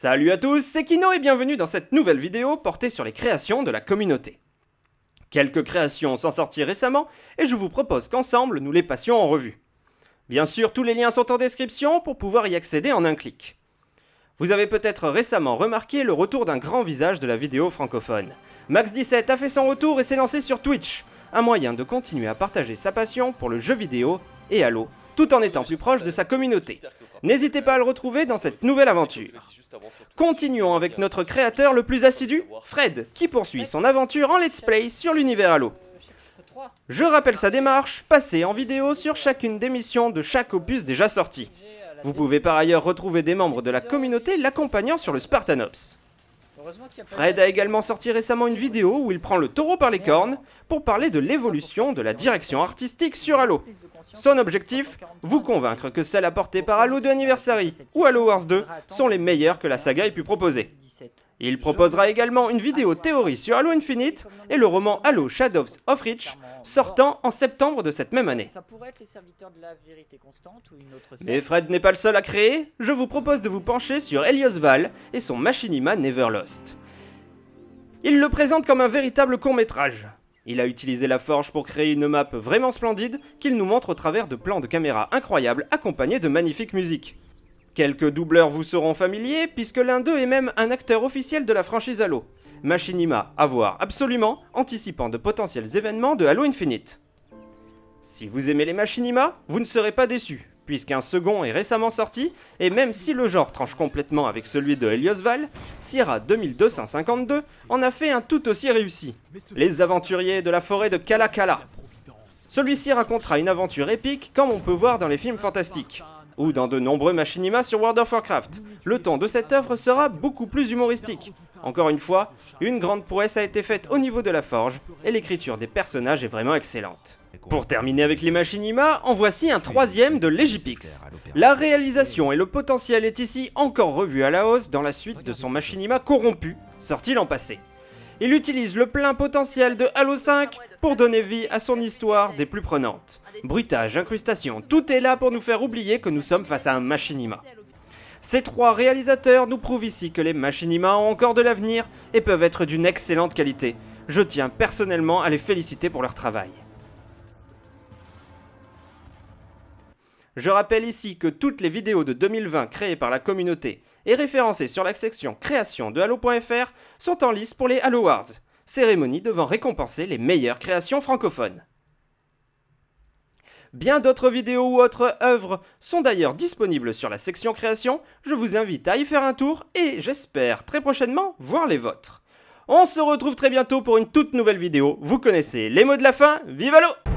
Salut à tous, c'est Kino et bienvenue dans cette nouvelle vidéo portée sur les créations de la communauté. Quelques créations sont sorties récemment et je vous propose qu'ensemble nous les passions en revue. Bien sûr, tous les liens sont en description pour pouvoir y accéder en un clic. Vous avez peut-être récemment remarqué le retour d'un grand visage de la vidéo francophone. Max17 a fait son retour et s'est lancé sur Twitch, un moyen de continuer à partager sa passion pour le jeu vidéo et Halo, tout en étant plus proche de sa communauté. N'hésitez pas à le retrouver dans cette nouvelle aventure. Continuons avec notre créateur le plus assidu, Fred, qui poursuit son aventure en let's play sur l'univers Halo. Je rappelle sa démarche, passée en vidéo sur chacune des missions de chaque opus déjà sorti. Vous pouvez par ailleurs retrouver des membres de la communauté l'accompagnant sur le Spartanops. Fred a également sorti récemment une vidéo où il prend le taureau par les cornes pour parler de l'évolution de la direction artistique sur Halo. Son objectif Vous convaincre que celles apportées par Halo 2 Anniversary ou Halo Wars 2 sont les meilleures que la saga ait pu proposer. Il proposera également une vidéo théorie sur Halo Infinite et le roman Halo Shadows of Reach, sortant en septembre de cette même année. Mais Fred n'est pas le seul à créer, je vous propose de vous pencher sur Helios Val et son Machinima Neverlost. Il le présente comme un véritable court-métrage. Il a utilisé la forge pour créer une map vraiment splendide qu'il nous montre au travers de plans de caméra incroyables accompagnés de magnifiques musiques. Quelques doubleurs vous seront familiers, puisque l'un d'eux est même un acteur officiel de la franchise Halo. Machinima à voir absolument, anticipant de potentiels événements de Halo Infinite. Si vous aimez les Machinima, vous ne serez pas déçus, puisqu'un second est récemment sorti, et même si le genre tranche complètement avec celui de Helios Val, Sierra 2252 en a fait un tout aussi réussi. Les aventuriers de la forêt de Kalakala. Celui-ci racontera une aventure épique comme on peut voir dans les films fantastiques ou dans de nombreux machinimas sur World of Warcraft. Le ton de cette œuvre sera beaucoup plus humoristique. Encore une fois, une grande prouesse a été faite au niveau de la forge, et l'écriture des personnages est vraiment excellente. Pour terminer avec les machinimas, en voici un troisième de Legipix. La réalisation et le potentiel est ici encore revu à la hausse dans la suite de son machinima corrompu, sorti l'an passé. Il utilise le plein potentiel de Halo 5 pour donner vie à son histoire des plus prenantes. Bruitage, incrustation, tout est là pour nous faire oublier que nous sommes face à un machinima. Ces trois réalisateurs nous prouvent ici que les machinima ont encore de l'avenir et peuvent être d'une excellente qualité. Je tiens personnellement à les féliciter pour leur travail. Je rappelle ici que toutes les vidéos de 2020 créées par la communauté et référencées sur la section création de Halo.fr sont en lice pour les Halo Awards, cérémonie devant récompenser les meilleures créations francophones. Bien d'autres vidéos ou autres œuvres sont d'ailleurs disponibles sur la section création, je vous invite à y faire un tour et j'espère très prochainement voir les vôtres. On se retrouve très bientôt pour une toute nouvelle vidéo, vous connaissez les mots de la fin, vive Halo